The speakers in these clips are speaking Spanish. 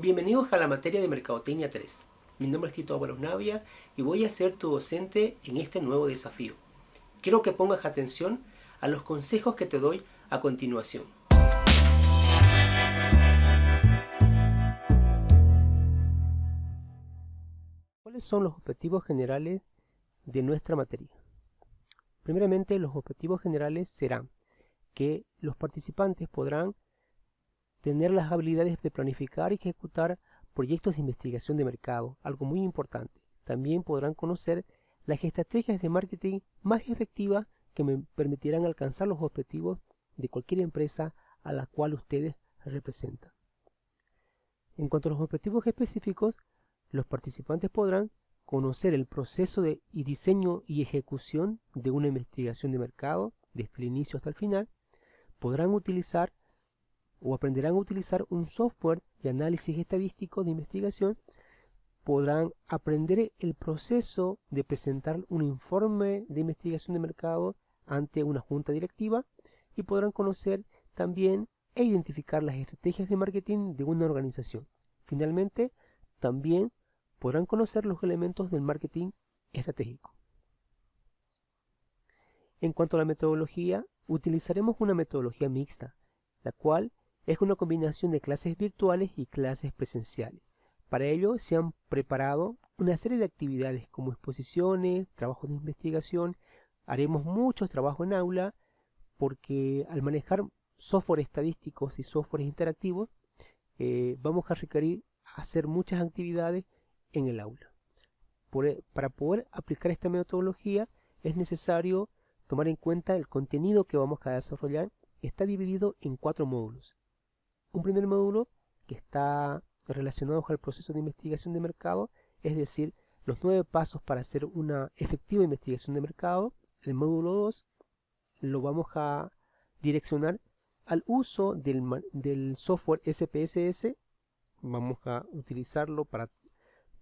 Bienvenidos a la materia de Mercadotecnia 3. Mi nombre es Tito Ábalos Navia y voy a ser tu docente en este nuevo desafío. Quiero que pongas atención a los consejos que te doy a continuación. ¿Cuáles son los objetivos generales de nuestra materia? Primeramente, los objetivos generales serán que los participantes podrán tener las habilidades de planificar y ejecutar proyectos de investigación de mercado, algo muy importante. También podrán conocer las estrategias de marketing más efectivas que me permitirán alcanzar los objetivos de cualquier empresa a la cual ustedes representan. En cuanto a los objetivos específicos, los participantes podrán conocer el proceso de y diseño y ejecución de una investigación de mercado desde el inicio hasta el final, podrán utilizar o aprenderán a utilizar un software de análisis estadístico de investigación, podrán aprender el proceso de presentar un informe de investigación de mercado ante una junta directiva y podrán conocer también e identificar las estrategias de marketing de una organización. Finalmente, también podrán conocer los elementos del marketing estratégico. En cuanto a la metodología, utilizaremos una metodología mixta, la cual es una combinación de clases virtuales y clases presenciales. Para ello se han preparado una serie de actividades como exposiciones, trabajos de investigación, haremos muchos trabajos en aula porque al manejar software estadísticos y softwares interactivos eh, vamos a requerir hacer muchas actividades en el aula. E, para poder aplicar esta metodología es necesario tomar en cuenta el contenido que vamos a desarrollar. Está dividido en cuatro módulos. Un primer módulo que está relacionado el proceso de investigación de mercado, es decir, los nueve pasos para hacer una efectiva investigación de mercado. El módulo 2 lo vamos a direccionar al uso del, del software SPSS. Vamos a utilizarlo para,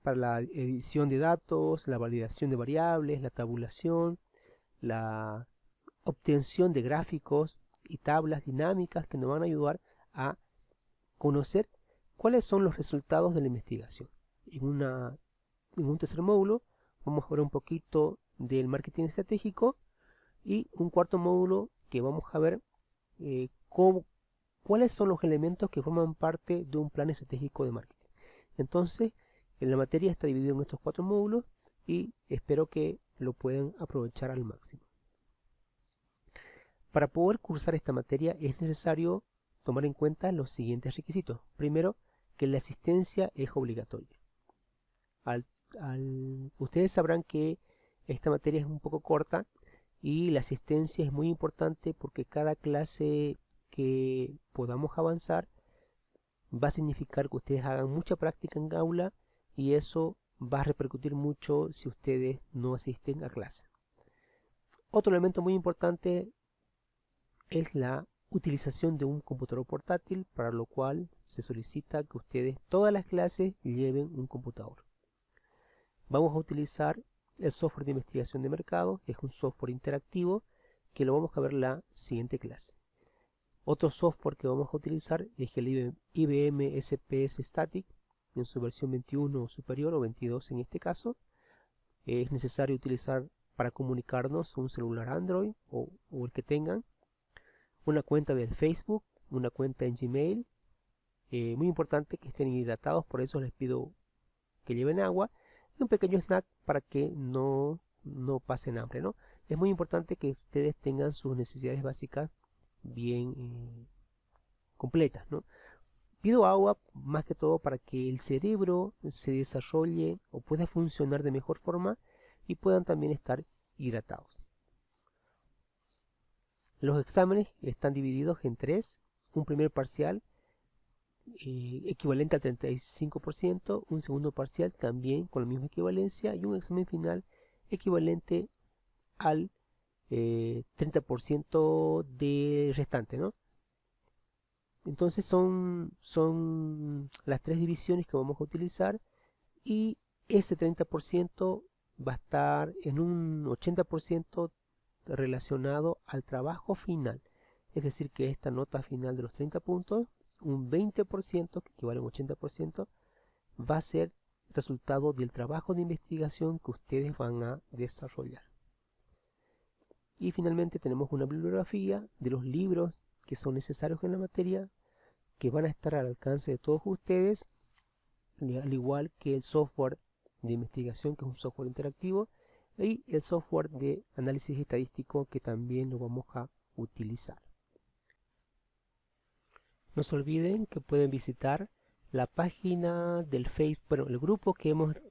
para la edición de datos, la validación de variables, la tabulación, la obtención de gráficos y tablas dinámicas que nos van a ayudar a conocer cuáles son los resultados de la investigación. En, en un tercer módulo vamos a ver un poquito del marketing estratégico y un cuarto módulo que vamos a ver eh, cuáles son los elementos que forman parte de un plan estratégico de marketing. Entonces, en la materia está dividido en estos cuatro módulos y espero que lo puedan aprovechar al máximo. Para poder cursar esta materia es necesario tomar en cuenta los siguientes requisitos. Primero, que la asistencia es obligatoria. ustedes sabrán que esta materia es un poco corta y la asistencia es muy importante porque cada clase que podamos avanzar va a significar que ustedes hagan mucha práctica en aula y eso va a repercutir mucho si ustedes no asisten a clase. Otro elemento muy importante es la utilización de un computador portátil, para lo cual se solicita que ustedes todas las clases lleven un computador. Vamos a utilizar el software de investigación de mercado, es un software interactivo que lo vamos a ver en la siguiente clase. Otro software que vamos a utilizar es el IBM SPS Static en su versión 21 o superior o 22 en este caso. Es necesario utilizar para comunicarnos un celular Android o el que tengan una cuenta de Facebook, una cuenta en Gmail. Eh, muy importante que estén hidratados, por eso les pido que lleven agua y un pequeño snack para que no, no pasen hambre. ¿no? Es muy importante que ustedes tengan sus necesidades básicas bien eh, completas. ¿no? Pido agua más que todo para que el cerebro se desarrolle o pueda funcionar de mejor forma y puedan también estar hidratados. Los exámenes están divididos en tres, un primer parcial eh, equivalente al 35%, un segundo parcial también con la misma equivalencia y un examen final equivalente al 30% eh, de restante. Entonces son, son las tres divisiones que vamos a utilizar y ese 30% va a estar en un 80% relacionado al trabajo final. Es decir, que esta nota final de los 30 puntos un 20%, que equivale a un 80%, va a ser resultado del trabajo de investigación que ustedes van a desarrollar. Y finalmente tenemos una bibliografía de los libros que son necesarios en la materia, que van a estar al alcance de todos ustedes, al igual que el software de investigación, que es un software interactivo, y el software de análisis estadístico, que también lo vamos a utilizar. No se olviden que pueden visitar la página del Facebook, bueno, el grupo que hemos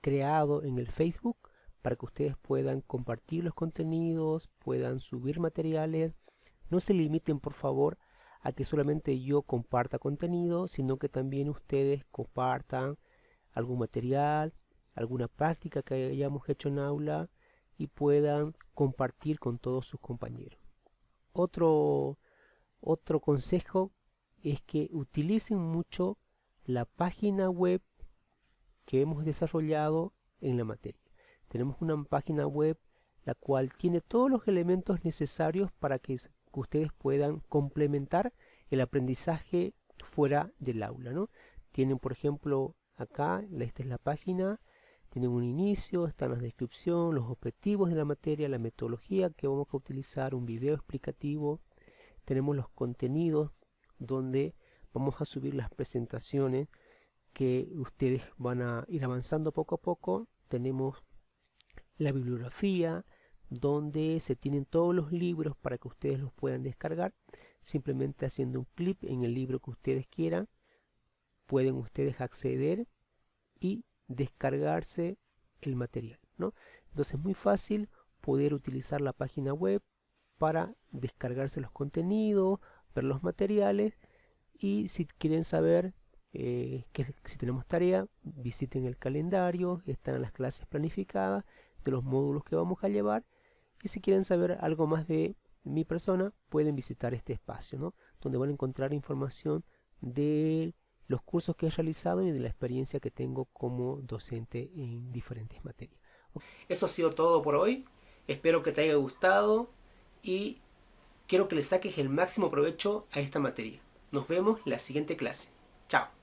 creado en el Facebook para que ustedes puedan compartir los contenidos, puedan subir materiales. No se limiten por favor a que solamente yo comparta contenido, sino que también ustedes compartan algún material, alguna práctica que hayamos hecho en aula y puedan compartir con todos sus compañeros. Otro, otro consejo es que utilicen mucho la página web que hemos desarrollado en la materia. Tenemos una página web la cual tiene todos los elementos necesarios para que, ustedes puedan complementar el aprendizaje fuera del aula. ¿no? Tienen, por ejemplo, acá, esta es la página, tienen un inicio, están la descripción, los objetivos de la materia, la metodología que vamos a utilizar, un video explicativo, tenemos los contenidos donde vamos a subir las presentaciones que ustedes van a ir avanzando poco a poco. Tenemos la bibliografía donde se tienen todos los libros para que ustedes los puedan descargar. Simplemente haciendo un clic en el libro que ustedes quieran, pueden ustedes acceder y descargarse el material. ¿no? Entonces es muy fácil poder utilizar la página web para descargarse los contenidos, ver los materiales y si quieren saber eh, que si tenemos tarea, visiten el calendario, están las clases planificadas de los módulos que vamos a llevar y si quieren saber algo más de mi persona, pueden visitar este espacio, ¿no? donde van a encontrar información de los cursos que he realizado y de la experiencia que tengo como docente en diferentes materias. Eso ha sido todo por hoy. Espero que te haya gustado y quiero que le saques el máximo provecho a esta materia. Nos vemos en la siguiente clase. Chao.